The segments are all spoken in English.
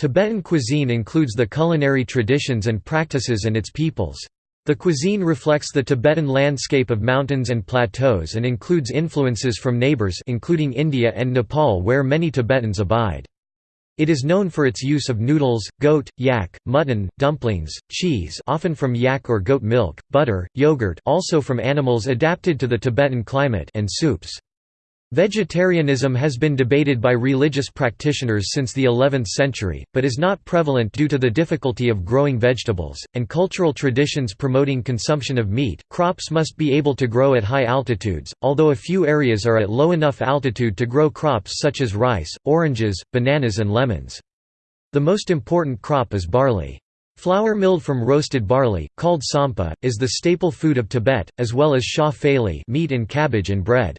Tibetan cuisine includes the culinary traditions and practices and its peoples. The cuisine reflects the Tibetan landscape of mountains and plateaus and includes influences from neighbors including India and Nepal where many Tibetans abide. It is known for its use of noodles, goat, yak, mutton, dumplings, cheese often from yak or goat milk, butter, yogurt also from animals adapted to the Tibetan climate and soups. Vegetarianism has been debated by religious practitioners since the 11th century, but is not prevalent due to the difficulty of growing vegetables, and cultural traditions promoting consumption of meat. Crops must be able to grow at high altitudes, although a few areas are at low enough altitude to grow crops such as rice, oranges, bananas, and lemons. The most important crop is barley. Flour milled from roasted barley, called tsampa, is the staple food of Tibet, as well as sha meat and cabbage and bread.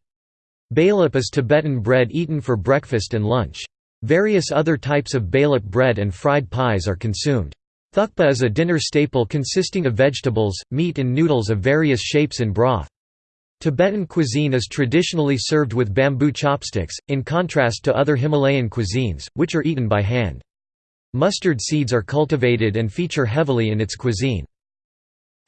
Balep is Tibetan bread eaten for breakfast and lunch. Various other types of balep bread and fried pies are consumed. Thukpa is a dinner staple consisting of vegetables, meat and noodles of various shapes and broth. Tibetan cuisine is traditionally served with bamboo chopsticks, in contrast to other Himalayan cuisines, which are eaten by hand. Mustard seeds are cultivated and feature heavily in its cuisine.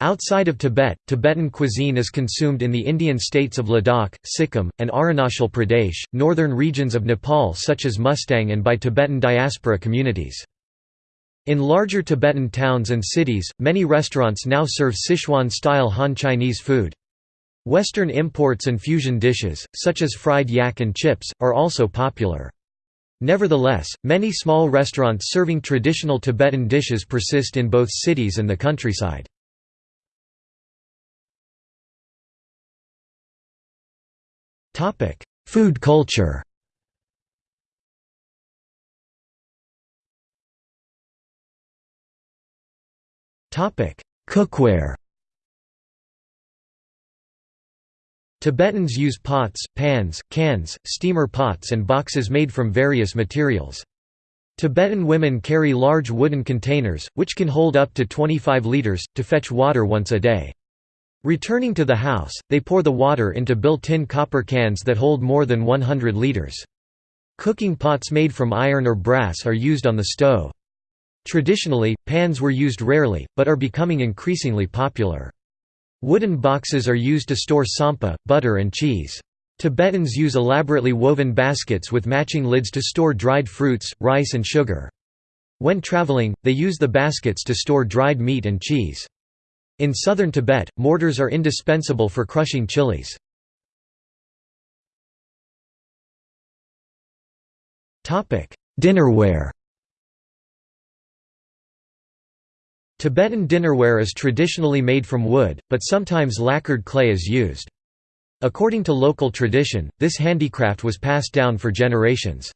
Outside of Tibet, Tibetan cuisine is consumed in the Indian states of Ladakh, Sikkim, and Arunachal Pradesh, northern regions of Nepal such as Mustang and by Tibetan diaspora communities. In larger Tibetan towns and cities, many restaurants now serve Sichuan-style Han Chinese food. Western imports and fusion dishes, such as fried yak and chips, are also popular. Nevertheless, many small restaurants serving traditional Tibetan dishes persist in both cities and the countryside. Topic: Food culture. Topic: Cookware. Tibetans use pots, pans, cans, steamer pots and boxes made from various materials. Tibetan women carry large wooden containers, which can hold up to 25 liters, to fetch water once a day. Returning to the house, they pour the water into built-in copper cans that hold more than 100 liters. Cooking pots made from iron or brass are used on the stove. Traditionally, pans were used rarely, but are becoming increasingly popular. Wooden boxes are used to store tsampa, butter and cheese. Tibetans use elaborately woven baskets with matching lids to store dried fruits, rice and sugar. When traveling, they use the baskets to store dried meat and cheese. In southern Tibet, mortars are indispensable for crushing chilies. Dinnerware Tibetan dinnerware is traditionally made from wood, but sometimes lacquered clay is used. According to local tradition, this handicraft was passed down for generations.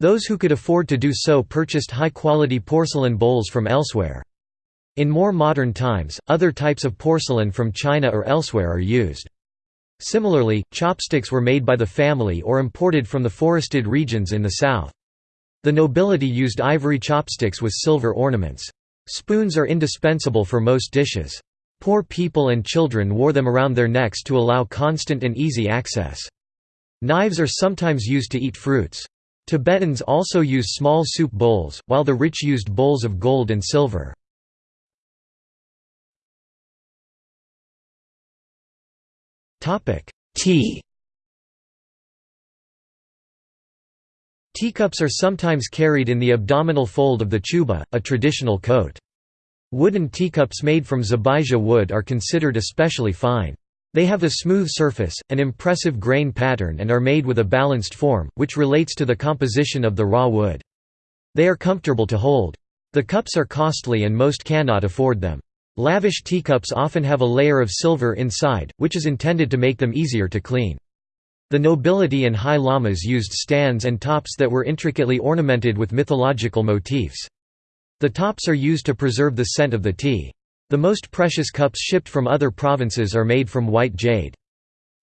Those who could afford to do so purchased high-quality porcelain bowls from elsewhere. In more modern times, other types of porcelain from China or elsewhere are used. Similarly, chopsticks were made by the family or imported from the forested regions in the south. The nobility used ivory chopsticks with silver ornaments. Spoons are indispensable for most dishes. Poor people and children wore them around their necks to allow constant and easy access. Knives are sometimes used to eat fruits. Tibetans also use small soup bowls, while the rich used bowls of gold and silver. Tea Teacups are sometimes carried in the abdominal fold of the chuba, a traditional coat. Wooden teacups made from zabaija wood are considered especially fine. They have a smooth surface, an impressive grain pattern and are made with a balanced form, which relates to the composition of the raw wood. They are comfortable to hold. The cups are costly and most cannot afford them. Lavish teacups often have a layer of silver inside, which is intended to make them easier to clean. The nobility and high lamas used stands and tops that were intricately ornamented with mythological motifs. The tops are used to preserve the scent of the tea. The most precious cups shipped from other provinces are made from white jade.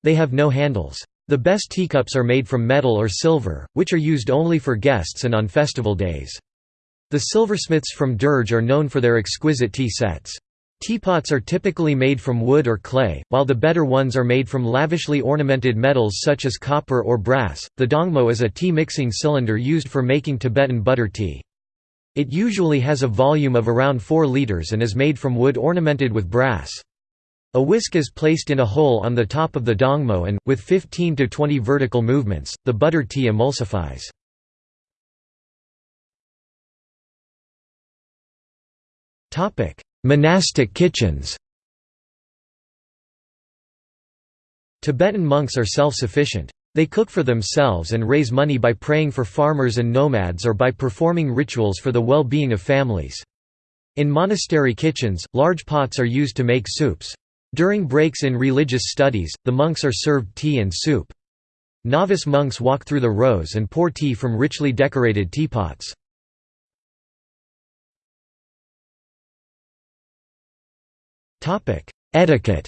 They have no handles. The best teacups are made from metal or silver, which are used only for guests and on festival days. The silversmiths from Derge are known for their exquisite tea sets. Teapots are typically made from wood or clay, while the better ones are made from lavishly ornamented metals such as copper or brass. The dongmo is a tea mixing cylinder used for making Tibetan butter tea. It usually has a volume of around 4 liters and is made from wood ornamented with brass. A whisk is placed in a hole on the top of the dongmo and, with 15 to 20 vertical movements, the butter tea emulsifies. Monastic kitchens Tibetan monks are self-sufficient. They cook for themselves and raise money by praying for farmers and nomads or by performing rituals for the well-being of families. In monastery kitchens, large pots are used to make soups. During breaks in religious studies, the monks are served tea and soup. Novice monks walk through the rows and pour tea from richly decorated teapots. Etiquette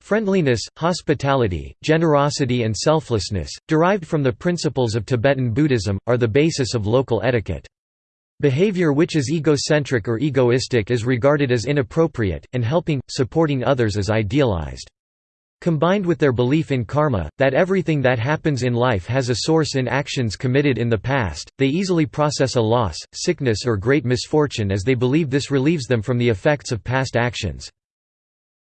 Friendliness, hospitality, generosity and selflessness, derived from the principles of Tibetan Buddhism, are the basis of local etiquette. Behavior which is egocentric or egoistic is regarded as inappropriate, and helping, supporting others is idealized. Combined with their belief in karma, that everything that happens in life has a source in actions committed in the past, they easily process a loss, sickness or great misfortune as they believe this relieves them from the effects of past actions.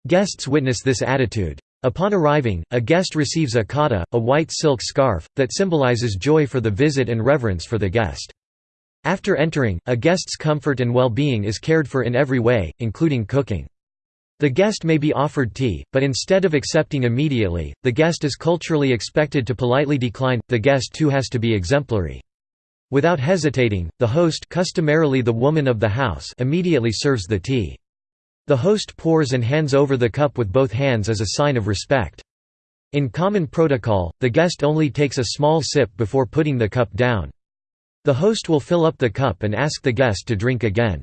Guests witness this attitude. Upon arriving, a guest receives a khata, a white silk scarf, that symbolizes joy for the visit and reverence for the guest. After entering, a guest's comfort and well-being is cared for in every way, including cooking. The guest may be offered tea, but instead of accepting immediately, the guest is culturally expected to politely decline, the guest too has to be exemplary. Without hesitating, the host customarily the woman of the house immediately serves the tea. The host pours and hands over the cup with both hands as a sign of respect. In common protocol, the guest only takes a small sip before putting the cup down. The host will fill up the cup and ask the guest to drink again.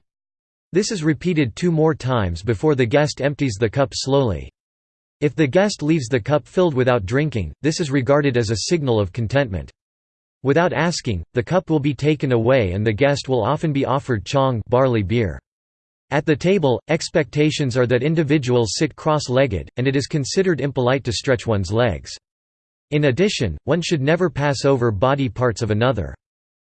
This is repeated two more times before the guest empties the cup slowly. If the guest leaves the cup filled without drinking, this is regarded as a signal of contentment. Without asking, the cup will be taken away and the guest will often be offered chong barley beer. At the table, expectations are that individuals sit cross-legged, and it is considered impolite to stretch one's legs. In addition, one should never pass over body parts of another.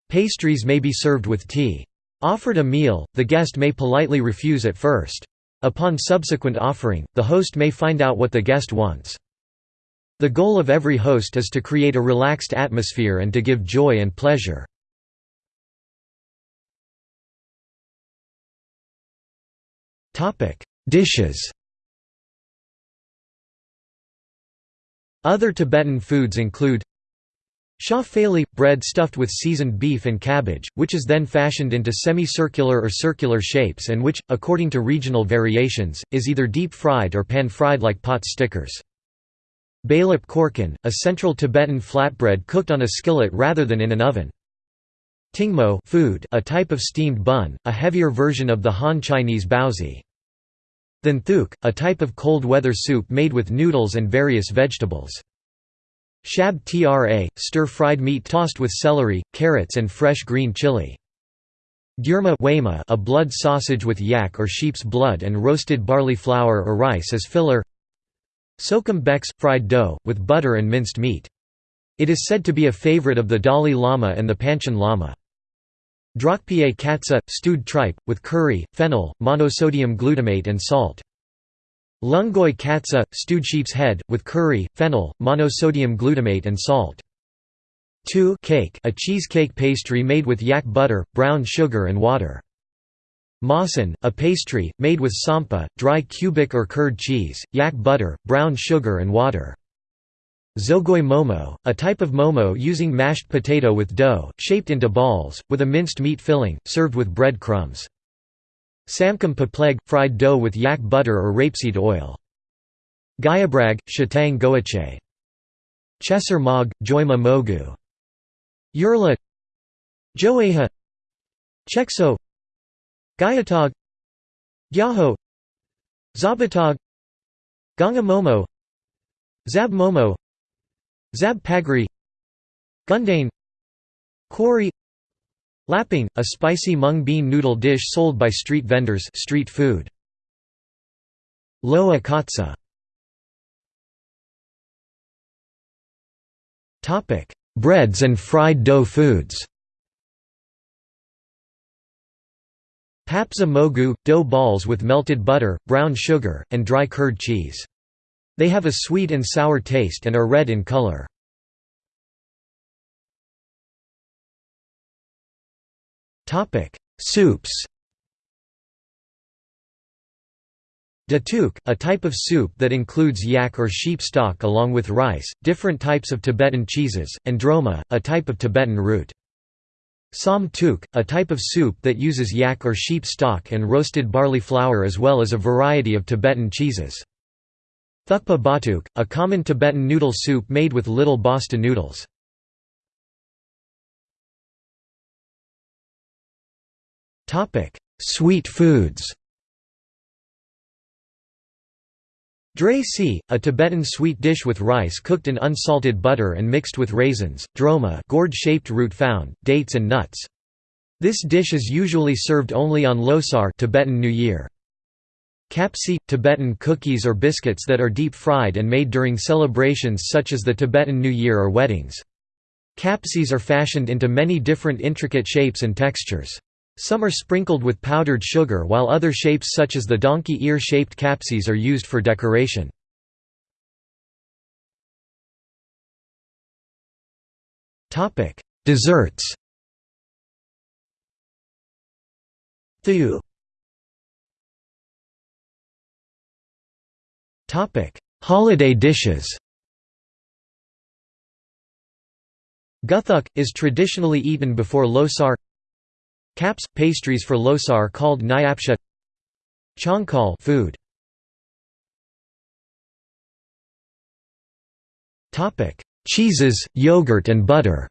Pastries may be served with tea. Offered a meal, the guest may politely refuse at first. Upon subsequent offering, the host may find out what the guest wants. The goal of every host is to create a relaxed atmosphere and to give joy and pleasure. Dishes Other Tibetan foods include Sha feli – bread stuffed with seasoned beef and cabbage, which is then fashioned into semicircular or circular shapes and which, according to regional variations, is either deep-fried or pan-fried like pot stickers. Balep korkun, a central Tibetan flatbread cooked on a skillet rather than in an oven. Tingmo food, a type of steamed bun, a heavier version of the Han Chinese baozi. Thenthuk, a type of cold weather soup made with noodles and various vegetables. Shab tra, stir-fried meat tossed with celery, carrots and fresh green chili. Gyurma a blood sausage with yak or sheep's blood and roasted barley flour or rice as filler Sokum beks – fried dough, with butter and minced meat. It is said to be a favorite of the Dalai Lama and the Panchen Lama. Drokpie katsa – stewed tripe, with curry, fennel, monosodium glutamate and salt. Lungoi katsa, stewed sheep's head, with curry, fennel, monosodium glutamate and salt. 2 cake a cheesecake pastry made with yak butter, brown sugar and water. Masan, a pastry, made with tsampa, dry cubic or curd cheese, yak butter, brown sugar and water. Zogoi momo, a type of momo using mashed potato with dough, shaped into balls, with a minced meat filling, served with bread crumbs. Samkam papleg – fried dough with yak butter or rapeseed oil. Gayabrag, shatang goache. Chesser mog, joima mogu. Yurla Joeha. Chekso Gayatog Gyaho. Zabatog Ganga Momo Zab Momo Zab Pagri Gundane Kori Laping, a spicy mung bean noodle dish sold by street vendors street food. Loa katsa breads and fried dough foods. Papsa mogu – dough balls with melted butter, brown sugar, and dry curd cheese. They have a sweet and sour taste and are red in color. Soups Datuk, a type of soup that includes yak or sheep stock along with rice, different types of Tibetan cheeses, and droma, a type of Tibetan root. Som tuk, a type of soup that uses yak or sheep stock and roasted barley flour as well as a variety of Tibetan cheeses. Thukpa batuk, a common Tibetan noodle soup made with little basta noodles. Sweet foods Dre si, a Tibetan sweet dish with rice cooked in unsalted butter and mixed with raisins, droma gourd-shaped root found, dates and nuts. This dish is usually served only on Losar Tibetan New Year. Kapsi – Tibetan cookies or biscuits that are deep-fried and made during celebrations such as the Tibetan New Year or weddings. Kapsis are fashioned into many different intricate shapes and textures. Some are sprinkled with powdered sugar while other shapes such as the donkey ear-shaped kapsis are used for decoration. Desserts Thiyu Holiday dishes Guthuk, is traditionally eaten before Losar Caps – pastries for Losar called nyapsha Chongkal food. Cheeses, yogurt and butter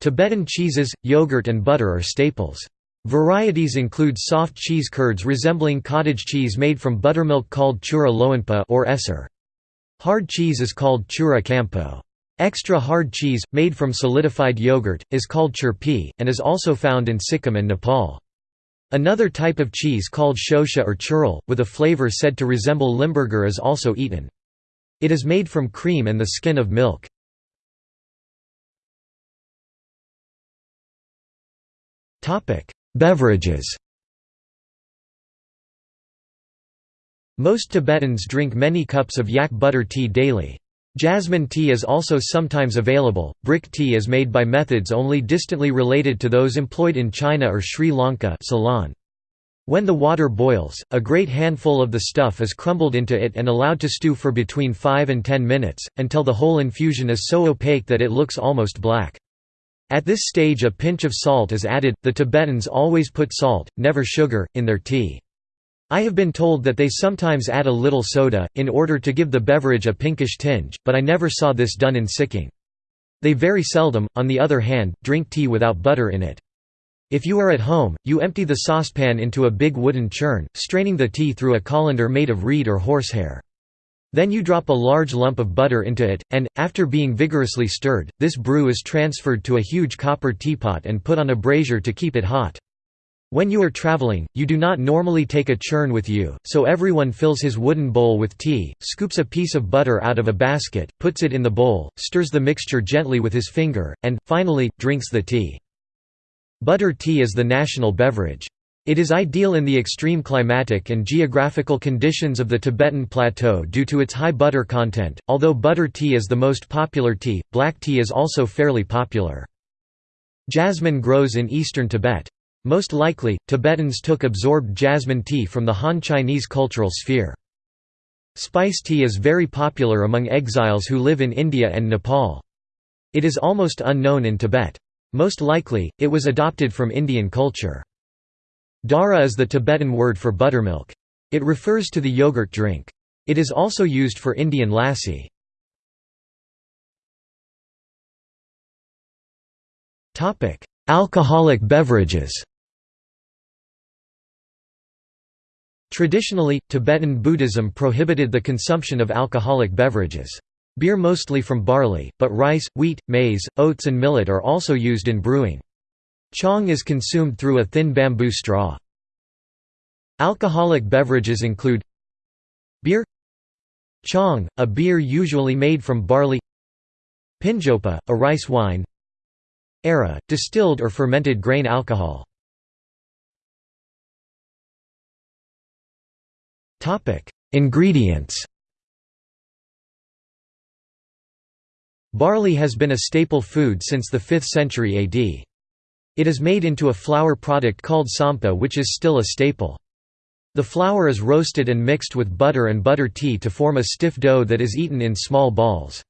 Tibetan cheeses, yogurt and butter are staples. Varieties include soft cheese curds resembling cottage cheese made from buttermilk called chura loanpa or esser. Hard cheese is called chura kampo. Extra hard cheese, made from solidified yogurt, is called churpi, and is also found in Sikkim and Nepal. Another type of cheese called shosha or churl, with a flavor said to resemble limburger is also eaten. It is made from cream and the skin of milk. Beverages Most Tibetans drink many cups of yak butter tea daily. Jasmine tea is also sometimes available. Brick tea is made by methods only distantly related to those employed in China or Sri Lanka Ceylon. When the water boils, a great handful of the stuff is crumbled into it and allowed to stew for between 5 and 10 minutes, until the whole infusion is so opaque that it looks almost black. At this stage a pinch of salt is added, the Tibetans always put salt, never sugar, in their tea. I have been told that they sometimes add a little soda, in order to give the beverage a pinkish tinge, but I never saw this done in Sikkim. They very seldom, on the other hand, drink tea without butter in it. If you are at home, you empty the saucepan into a big wooden churn, straining the tea through a colander made of reed or horsehair. Then you drop a large lump of butter into it, and, after being vigorously stirred, this brew is transferred to a huge copper teapot and put on a brazier to keep it hot. When you are traveling, you do not normally take a churn with you, so everyone fills his wooden bowl with tea, scoops a piece of butter out of a basket, puts it in the bowl, stirs the mixture gently with his finger, and, finally, drinks the tea. Butter tea is the national beverage. It is ideal in the extreme climatic and geographical conditions of the Tibetan Plateau due to its high butter content. Although butter tea is the most popular tea, black tea is also fairly popular. Jasmine grows in eastern Tibet. Most likely, Tibetans took absorbed jasmine tea from the Han Chinese cultural sphere. Spice tea is very popular among exiles who live in India and Nepal. It is almost unknown in Tibet. Most likely, it was adopted from Indian culture. Dara is the Tibetan word for buttermilk. It refers to the yogurt drink. It is also used for Indian lassi. Alcoholic beverages Traditionally, Tibetan Buddhism prohibited the consumption of alcoholic beverages. Beer mostly from barley, but rice, wheat, maize, oats and millet are also used in brewing. Chong is consumed through a thin bamboo straw. Alcoholic beverages include Beer Chong, a beer usually made from barley Pinjopa, a rice wine Era, distilled or fermented grain alcohol Ingredients Barley has been a staple food since the 5th century AD. It is made into a flour product called tsampa which is still a staple. The flour is roasted and mixed with butter and butter tea to form a stiff dough that is eaten in small balls.